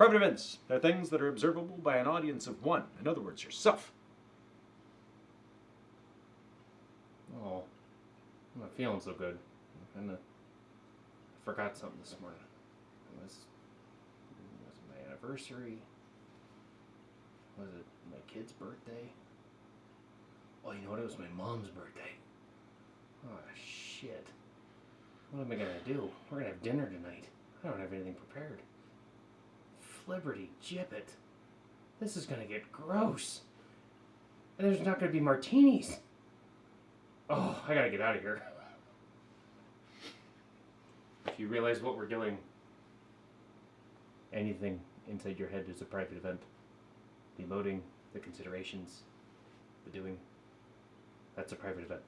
Private events. They're things that are observable by an audience of one. In other words, yourself. Oh, I'm not feeling so good. I kinda forgot something this morning. It was, it was my anniversary. Was it my kid's birthday? Oh, you know what? It was my mom's birthday. Oh, shit. What am I gonna do? We're gonna have dinner tonight. I don't have anything prepared. Flibberty gibbet. This is gonna get gross. And there's not gonna be martinis. Oh, I gotta get out of here. If you realize what we're doing, anything inside your head is a private event. The loading, the considerations, the doing, that's a private event.